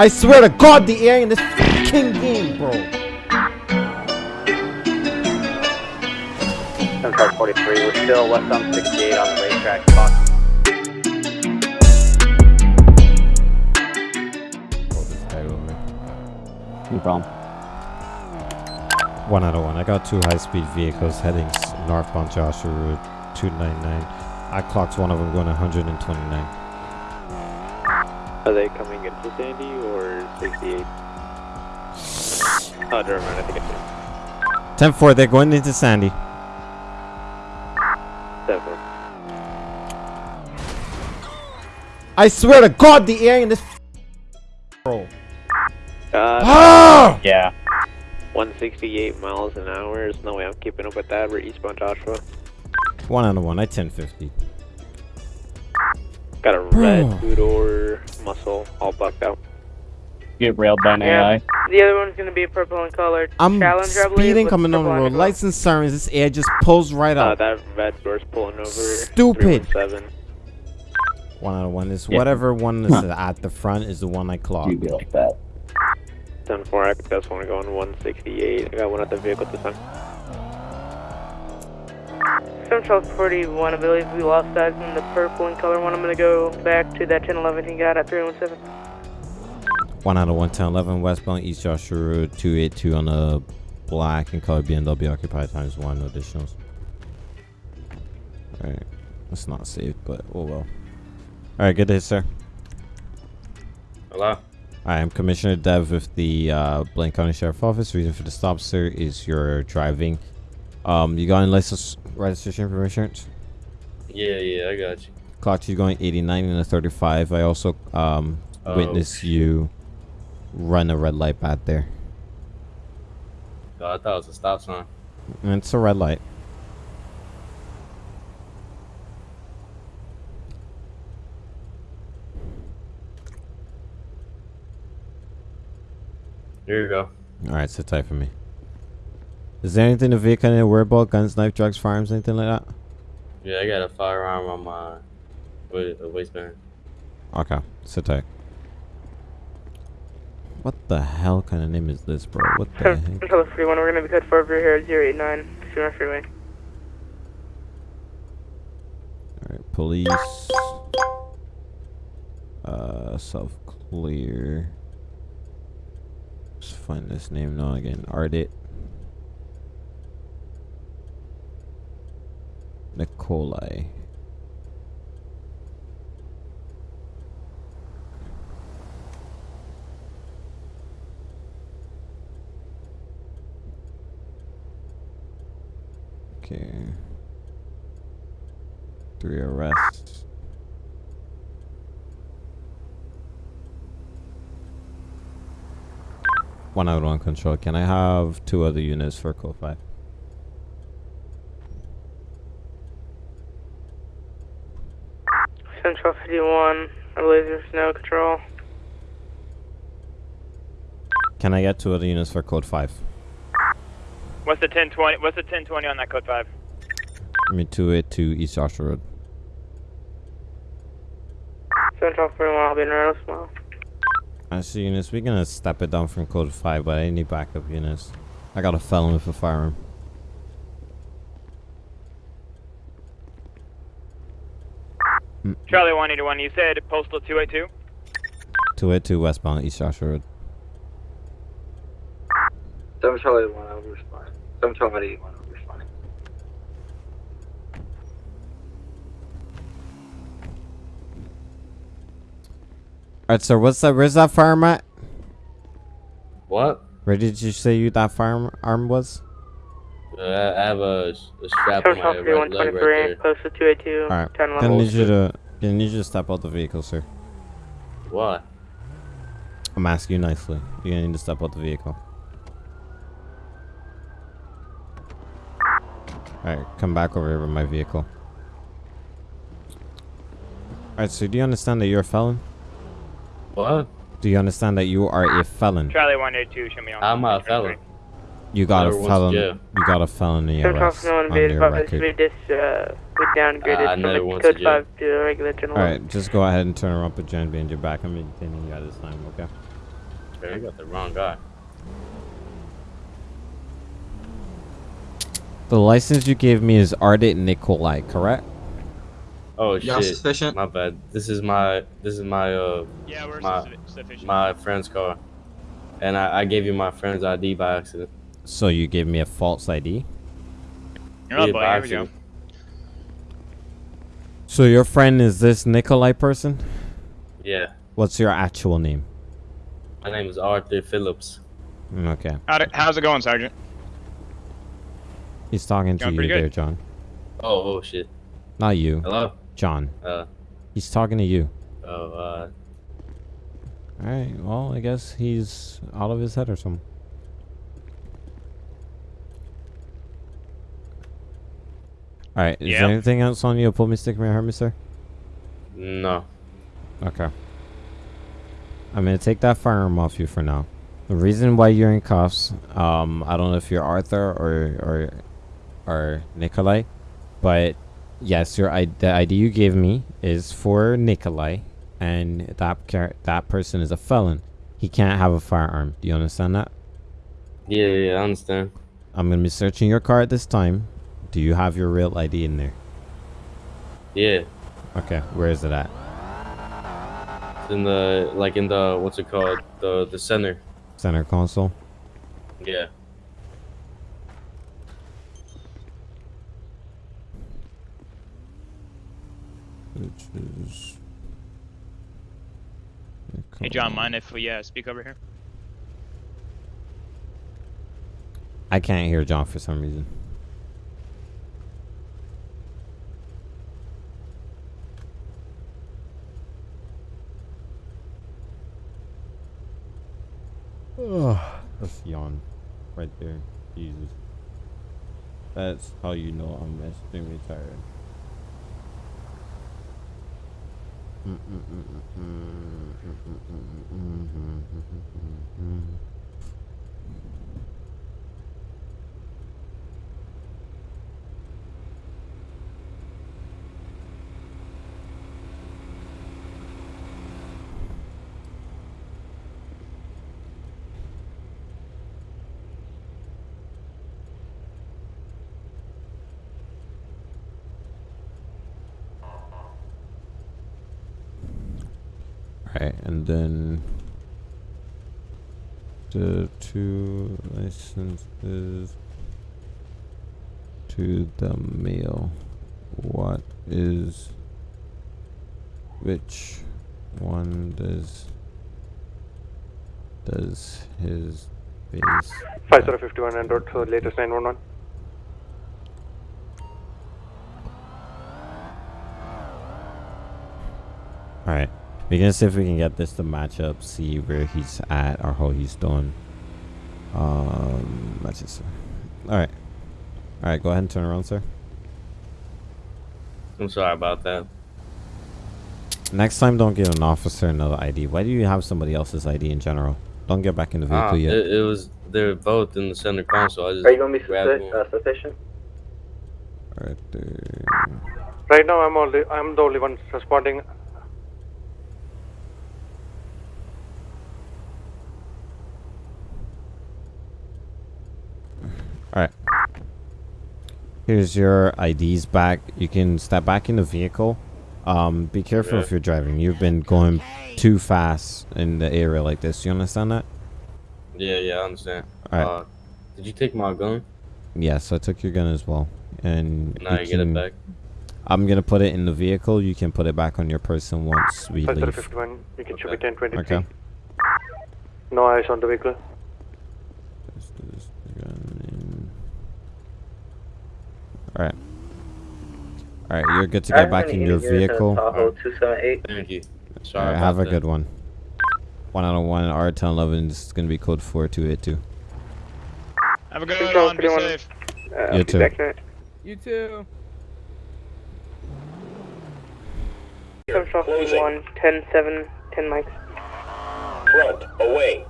I swear to God, the air in this fucking game, bro. 7543, we're still west on 68 on the racetrack. Clock. This guy over. No problem. One out of one. I got two high-speed vehicles heading s- northbound Joshua Route 299. I clocked one of them going 129. Are they coming into Sandy or 68? Oh, never mind, I think it's 10-4, they're going into Sandy. 7. I swear to God, the air in this bro. Uh, Ah! Yeah. 168 miles an hour. There's no way I'm keeping up with that. We're eastbound Joshua. One out of one. I 1050. Got a red two-door muscle all bucked out. Get railed by an Yeah. AI. The other one's gonna be purple and colored. I'm Challenge, I believe, speeding with coming on the road. Lights and sirens. This air just pulls right Uh, that red door's pulling over. Stupid. 317. One out of one is Yeah. whatever one is at the front is the one I clocked. You be like that. 10-4, I just want to go on 168. I got one at the vehicle this time. Central 41, I believe we lost that in the purple and color one. I'm gonna go back to that 1011 he got at 317. One out of one, 10, 11, westbound East Joshua Road, 282 on a black and color BMW occupied times one, no additionals. Alright, that's not safe, but oh well. Alright, good day, sir. Hello? I am Commissioner Dev with the uh, Blaine County Sheriff Office. Reason for the stop, sir, is your driving. Um, you got any license registration for insurance? Yeah, yeah, I got you. Clocked you going 89 and a 35. I also um Oh, witnessed you run a red light back there. Oh, I thought it was a stop sign. And it's a red light. Here you go. Alright, sit tight for me. Is there anything the vehicle need to worry about? Guns, knife, drugs, firearms, anything like that? Yeah, I got a firearm on my wa- uh, waistband. Okay, sit tight. What the hell kind of name is this, bro? What the heck? Central 41, we're gonna be cut for over here at 089, Schooner Freeway. Alright, police. Uh, self clear. Let's find this name now again. Ardit. Nikolai. Okay. Three arrests. One out on control. Can I have two other units for code 5? Central 51, I believe there's no control. Can I get two other units for code 5? What's the 1020? What's the 1020 on that code five? I mean, two it to East Joshua Road. Central 41, I'll be in Reynolds tomorrow. I see units. We're gonna step it down from code 5, but I need backup units. I got a felon with a firearm. Charlie 181. You said postal 282? 282 westbound East Joshua Road. 7 Charlie 1, I'll respond. 7 Charlie 1, I'll respond. Alright, sir. What's that? Where's that firearm at? What? Where did you say you that firearm was? Uh, I have a, a strap on my 41, right leg right there. postal 282, Alright. 10 Gonna 11. need you to. Gonna need you to step out the vehicle, sir. Why? I'm asking you nicely. You're gonna need to step out the vehicle. Alright, come back over here with my vehicle. Alright, so do you understand that you're a felon? What? Do you understand that you are a felon? Charlie 182. Show me on. I'm a felon. You got a went felon. jail. You got a felony Central arrest 41, on invaded your by record. we just, uh, we downgraded I from never the went to code 5 to a regular general. Alright, just go ahead and turn around, put your hand behind your back. I'm maintaining you at this time, okay? Okay, you got the wrong guy. The license you gave me is Ardit Nikolai, correct? Oh Yeah, shit. sufficient. My bad. This is my this is my uh Yeah, we're My- sufficient. my friend's car, and I, I gave you my friend's ID by accident. So you gave me a false ID? You're not Yeah, here we go. So your friend is this Nikolai person? Yeah. What's your actual name? My name is Arthur Phillips. Mm, Okay. How's it going, Sergeant? He's talking to you good. there, John. Oh oh shit. Not you, Hello. John. Uh He's talking to you. oh uh Alright, well, I guess he's out of his head or something. Alright, is Yeah. there anything else on you? Pull me, stick me, hurt me, sir? no. Okay. I'm gonna take that firearm off you for now. The reason why you're in cuffs, um, I don't know if you're Arthur or or or Nikolai, but yes, your I- the ID you gave me is for Nikolai, and that that person is a felon. He can't have a firearm. Do you understand that? Yeah yeah I understand. I'm gonna be searching your car at this time. Do you have your real ID in there? Yeah. Okay, where is it at? It's in the like in the what's it called the the center. Center console. Yeah. Which is. Hey, John, mind if we uh, speak over here? I can't hear John for some reason. Yawn right there. Jesus. That's how you know I'm extremely tired. Alright, and then the two licenses to the mail. What is which one does does his base 5051 and road to latest 911. Alright. We're gonna see if we can get this to match up, see where he's at or how he's doing. Um matches. Alright. Alright, go ahead and turn around, sir. I'm sorry about that. Next time don't give an officer another ID. Why do you have somebody else's ID in general? Don't get back in the vehicle Ah, yet. it, it was they're both in the center console. I just Are you gonna be grabbed uh, sufficient? Right there. Right now, I'm only I'm the only one responding. Alright. Here's your IDs back. You can step back in the vehicle. Um, be careful Yeah. if you're driving. You've been going too fast in the area like this. You understand that? Yeah, yeah, I understand. Alright. Uh, did you take my gun? Yes, I took your gun as well. And Now you get it back. I'm gonna put it in the vehicle. You can put it back on your person once we leave. 5051, you can show me Okay. 1023. Okay. No eyes on the vehicle. This is the gun in- Alright. Alright, you're good to get back in your vehicle. Tahoe 278. Thank you. Sorry Alright, about have a good one. One out of one, R ten eleven. This is gonna be code four two eight two. Have a good Control one. Be 31. safe. Uh, You too. You too. Control 1, 10 7, 10 mics. Front, away.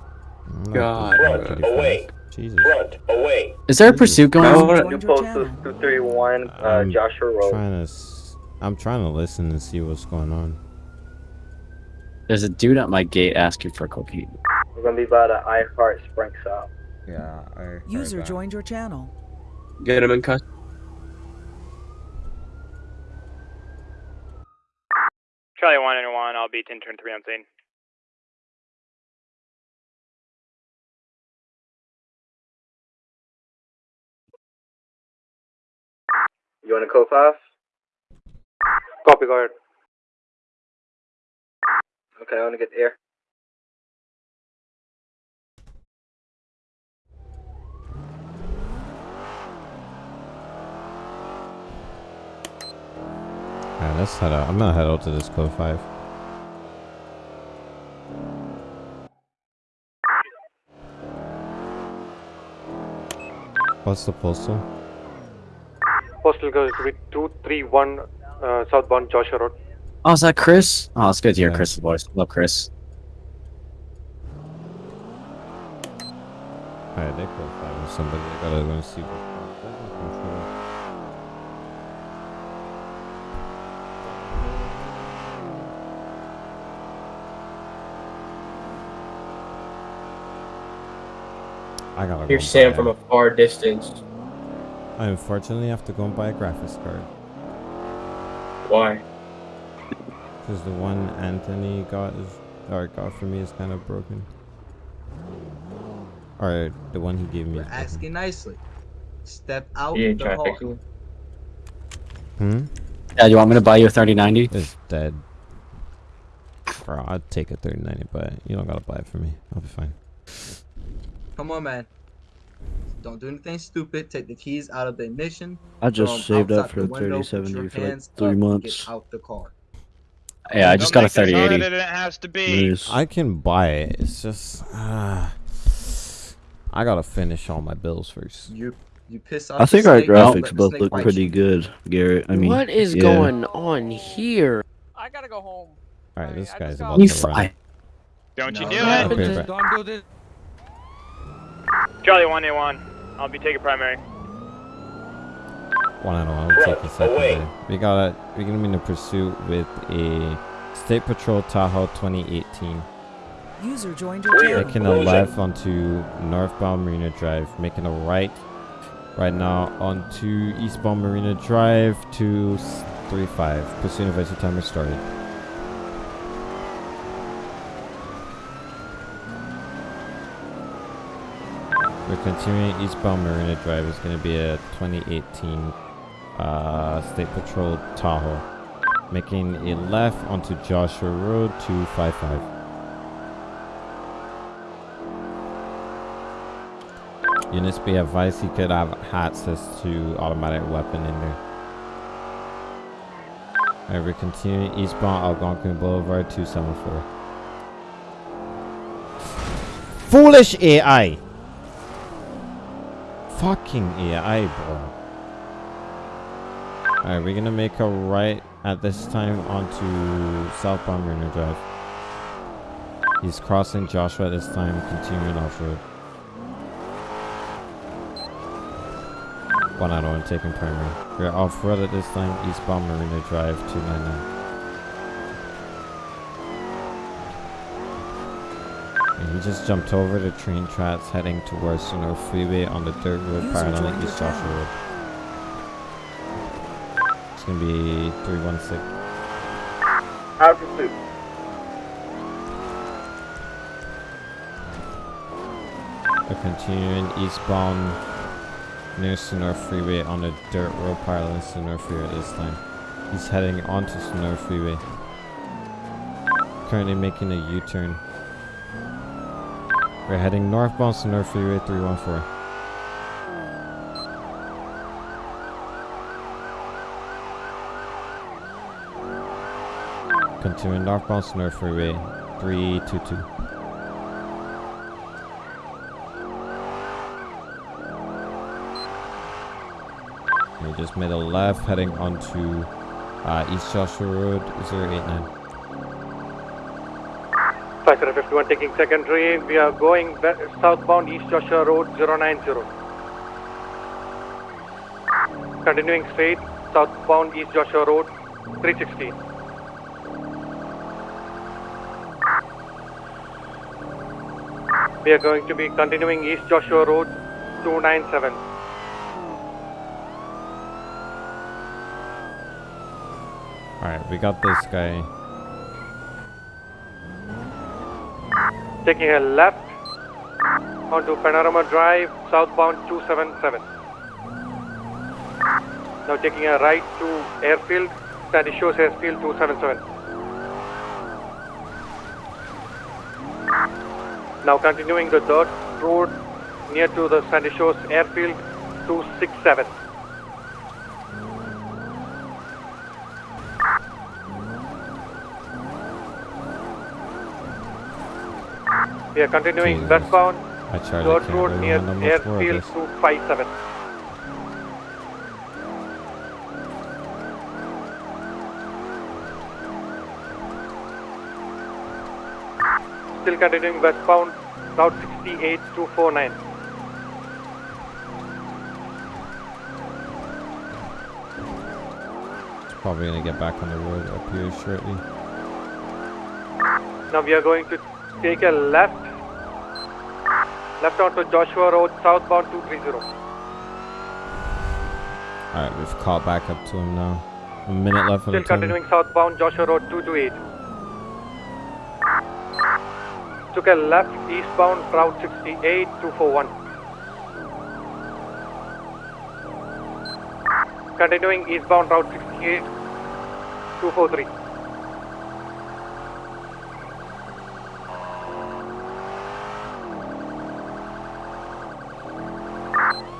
God. Front, away. Jesus. Front, away. Is there a pursuit going on? New post is 231, uh, I'm Joshua Road. Trying to. S- I'm trying to listen and see what's going on. There's a dude at my gate asking for cocaine. We're gonna be by the I Heart Spring South. Yeah. I User joined your channel. Get him in custody. Charlie 1 and 1, I'll be 10 turn 3 on scene. You want to code five? Copy, go ahead. Okay, I want to get the air. Alright, let's head out. I'm gonna head out to this code five. What's the postal? Postal goes to be 231 uh, southbound Joshua Road. Oh, is that Chris? Oh, it's good to hear Yeah. Chris's voice. Love Chris. Alright, they code five or somebody. I gotta go see what's control. I gotta Hear go Sam from a- a far distance. I unfortunately have to go and buy a graphics card. Why? Because the one Anthony got is or got for me is kind of broken. Or the one he gave me. We're Is broken. asking nicely. Step out You the trying hall. Hmm. Yeah, you want me to buy you a 3090? It's dead. Bro, I'd take a 3090, but you don't gotta buy it for me. I'll be fine. Come on, man. Don't do anything stupid. Take the keys out of the ignition. I just saved up for the the window, 3070 for like three months. Get out the car. Yeah, I just got a 3080. It has to be. Nice. I can buy it. It's just uh, I gotta finish all my bills first. You you piss off. I think our graphics both look pretty you. good, Garrett. I mean, what is yeah. going on here? I gotta go home. All right, this I guy's just about got- You to run. fly. Don't you No, do no, it. Okay, don't do this. Charlie 1 and 1, I'll be taking primary. One out of one. We'll take a Right, second. We got a. We're gonna be in a pursuit with a State Patrol Tahoe 2018. User joined your Clear. channel. Making a left onto northbound Marina Drive. Making a right right now onto eastbound Marina Drive to 35. Pursuit advisory timer started. We're continuing eastbound Marina Drive. It's going to be a 2018 uh, State Patrol Tahoe. Making a left onto Joshua Road 255. Units be advised he could have access to automatic weapon in there. Alright, we're continuing eastbound Algonquin Boulevard 274. Foolish AI! Fucking AI, bro. Alright, we're gonna make a right at this time onto southbound Marina Drive. He's crossing Joshua this time, continuing off road. One out one taking primary. We're off road at this time, eastbound Marina Drive 299. And he just jumped over the train tracks heading towards Sonora Freeway on the dirt road User parallel joined East Joshua. Road. It's gonna be 316. Out of pursuit. We're continuing eastbound near Sonora Freeway on the dirt road parallel to Sonora Freeway this time. He's heading onto Sonora Freeway. Currently making a U-turn. We're heading northbound to North Freeway 314. Continuing northbound to North Freeway 322. We just made a left heading onto uh, East Joshua Road 089. 5051 taking secondary. We are going southbound East Joshua Road 090. Continuing straight, southbound East Joshua Road 360. We are going to be continuing East Joshua Road 297. Alright, we got this guy. Taking a left onto Panorama Drive, southbound 277. Now taking a right to Airfield, Sandy Shores Airfield 277. Now continuing the dirt road near to the Sandy Shores Airfield 267. We are continuing westbound dirt road near handle much more of Airfield this. 257. Still continuing westbound, Route 68 249. It's probably gonna get back on the road up here shortly. Now we are going to take a left, left onto Joshua Road, southbound 230. Alright, we've caught back up to him now. A minute left Still continuing southbound Joshua Road 228. Took a left eastbound Route 68 241. Continuing eastbound Route 68 243.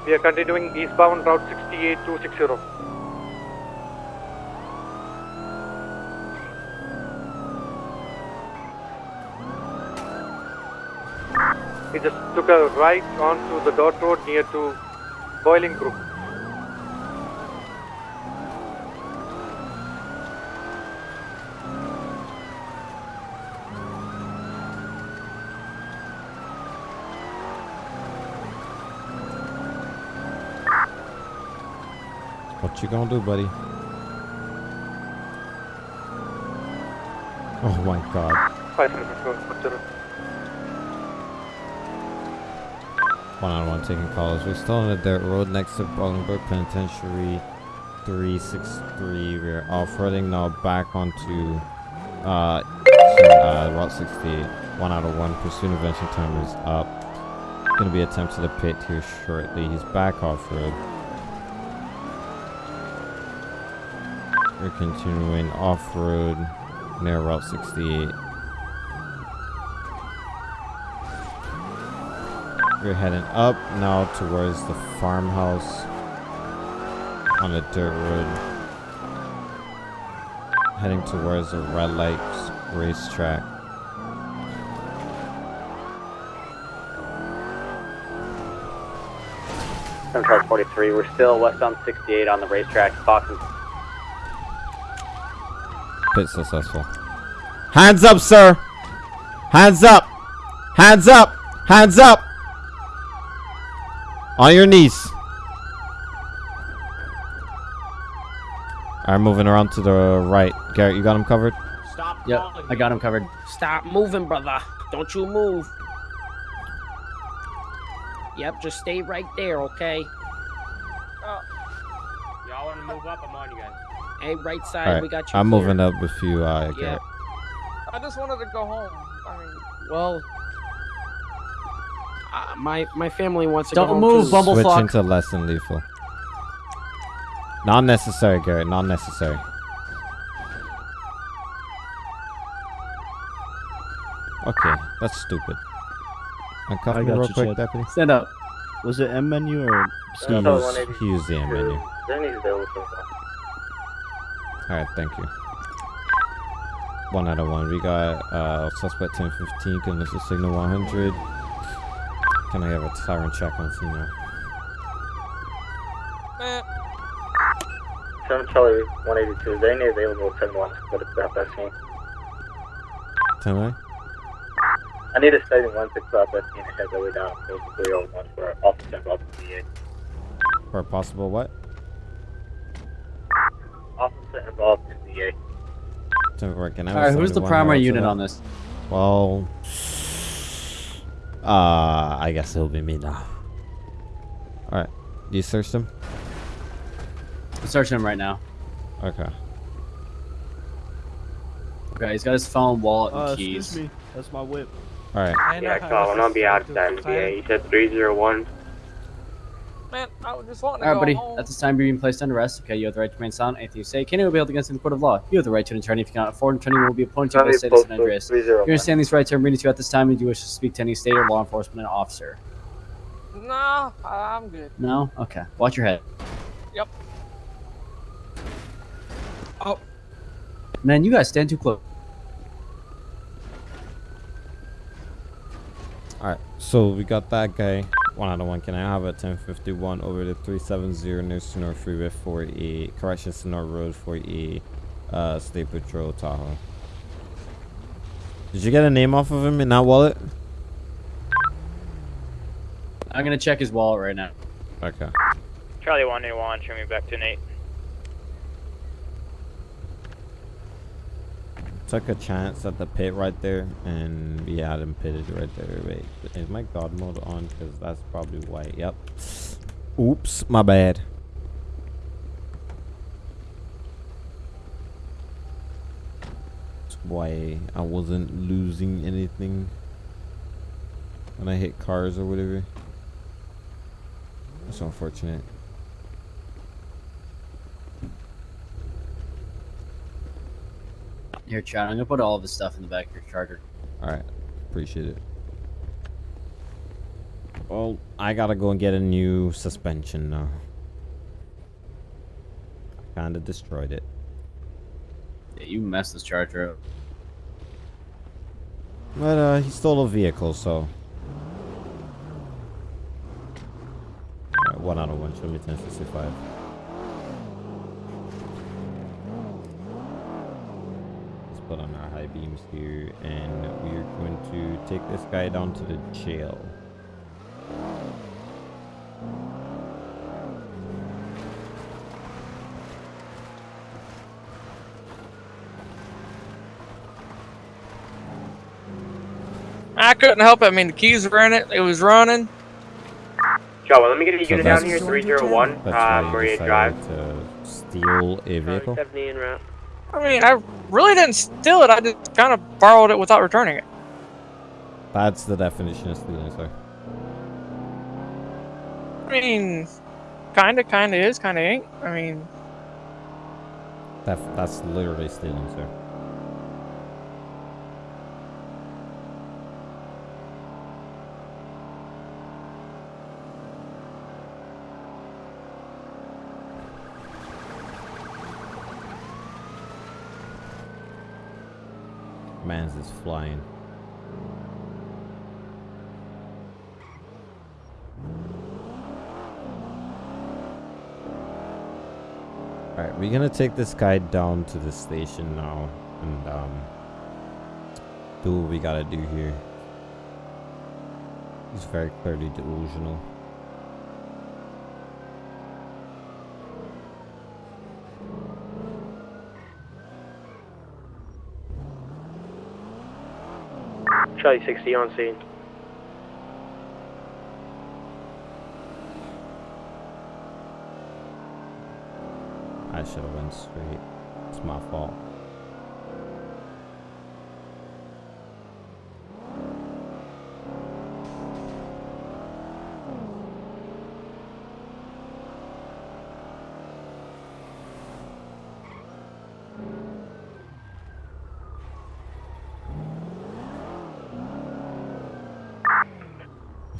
We are continuing eastbound Route 68 260. He just took a right onto the dirt road near to Bolingbroke. You gonna do, buddy? Oh my god. Five minutes ago, Kuchera. One on one taking calls. We're still on the dirt road next to Bolingbroke Penitentiary 363. We're off-roading now back onto uh, uh, Route 68. One out of one. Pursuit intervention time is up. Gonna be attempted to pit here shortly. He's back off-road. We're continuing off-road near Route 68. We're heading up now towards the farmhouse on the dirt road. Heading towards the red lights racetrack. Central 43, we're still westbound 68 on the racetrack. Fox and Pit successful. Hands up, sir! Hands up! Hands up! Hands up! On your knees. Alright, moving around to the right. Garrett, you got him covered? Stop. Yep, I got him covered. Stop moving, brother. Don't you move. Yep, just stay right there, okay? Y'all want to move up? I'm on you guys. Hey, right side, Alright, we got you. I'm clear. moving up with you, uh, Yep. Garrett. I just wanted to go home. I mean, Well, uh, my my family wants to go Don't home move, too. Bumble- Switching to less than lethal. Not necessary, Garrett. Not necessary. Okay, that's stupid. Uncuff I me got real quick, Chad. deputy. Stand up. Was it M menu or He used, he used the M menu. Jenny's available so far. Alright, thank you. One out of one. We got uh, suspect 1015, condition signal 100. Can I have a siren check on female? man, 7 Charlie 182, is there any available 10 1 for the Southwest scene? 10 line? I need a study 1 6 Southwest scene and head the way down to 301 for officer involved in VA. For a possible what? Officer involved in VA. 10 4, can Alright, a who's the primary unit on this? Well, Uh, I guess it'll be me now. Alright. You searched him? I'm searching him right now. Okay. Okay, he's got his phone, wallet, and Uh, keys. excuse me. That's my whip. Alright. Yeah, Colin, I'll be out of that NBA. You said 301. Man, I was just wanting to All right, buddy. home. At this time, you're being placed under arrest. Okay, you have the right to remain silent. Anything you say can be held against you in the court of law. You have the right to an attorney. If you cannot afford an attorney, will be appointed to you by the state of San Andreas. You understand these rights are reading to you at this time, and do you wish to speak to any state or law enforcement officer? No, I'm good. No. Okay. Watch your head. Yep. Oh. Man, you guys stand too close. Alright, so we got that guy. One out of one. Can I have a 1051 over the 370 near Sonora Freeway 48, correction, Sonora Road 48, uh, State Patrol, Tahoe. Did you get a name off of him in that wallet? I'm gonna check his wallet right now. Okay. Charlie 181, show me back to Nate. Took a chance at the pit right there, and we had him pitted right there. Wait, is my God mode on? Because that's probably why. Yep. Oops, my bad. Why I wasn't losing anything when I hit cars or whatever. That's unfortunate. Here, Chad. I'm gonna put all of his stuff in the back of your charger. Alright, appreciate it. Well, I gotta go and get a new suspension now. I Kinda destroyed it. Yeah, you messed this charger up. But, uh, he stole a vehicle, so. Alright, one out of one. Show me 1065. Let's put on our high beams here, and we're going to take this guy down to the jail. I couldn't help it. I mean, the keys were in it. It was running. Joe, let me get a So unit down here, 301, That's uh, why you Maria decided Drive. to steal a vehicle? 70 en route. I mean, I really didn't steal it. I just kind of borrowed it without returning it. That's the definition of stealing, sir. I mean, kinda, kinda is, kinda ain't. I mean, That, that's literally stealing, sir. Is flying. Alright, we're gonna take this guy down to the station now and um do what we gotta do here. He's very clearly delusional. Charlie 60 on scene. I should have went straight. It's my fault.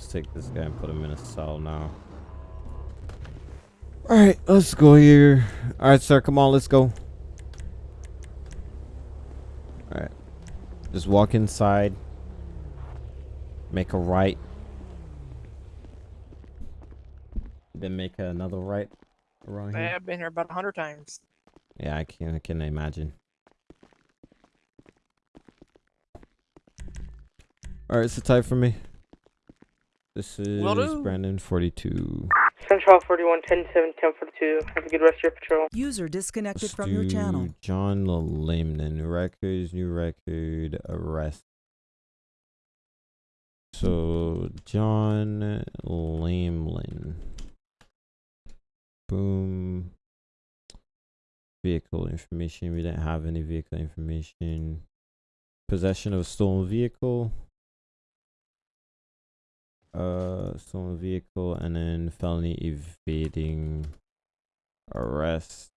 Let's take this guy and put him in a cell now. Alright, let's go here. Alright, sir, come on, let's go. Alright. Just walk inside. Make a right. Then make another right around here. I've been here about a hundred times. Yeah, I can I can imagine. Alright, it's the type for me. This is Will do. Brandon forty two. Central 41, 10 7, 10 42. Have a good rest of your patrol. User disconnected Let's from your channel. John Layman. Records, new record, arrest. So John Lamlin. Boom. Vehicle information. We didn't have any vehicle information. Possession of a stolen vehicle. Uh, stolen vehicle, and then felony evading arrest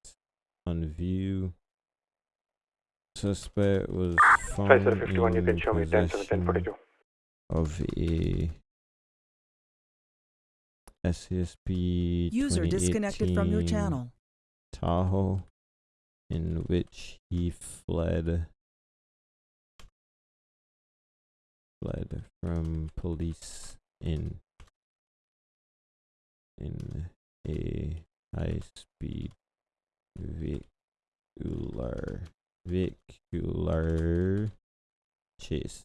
on view. Suspect was found 5751, you can in show me 10 possession 1042. of a SCSP User disconnected from your channel. Tahoe, in which he fled fled from police in in a high speed vehicular vehicular chase.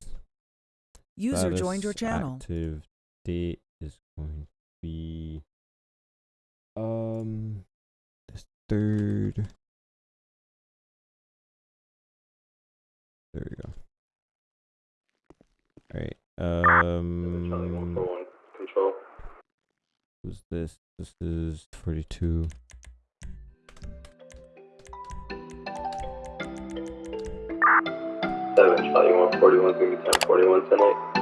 User joined your channel. Active date is going to be um the third. There we go. All right. Um. Control. Who's this? This is forty-two. Seven, Charlie, one forty-one, gonna be ten forty-one tonight.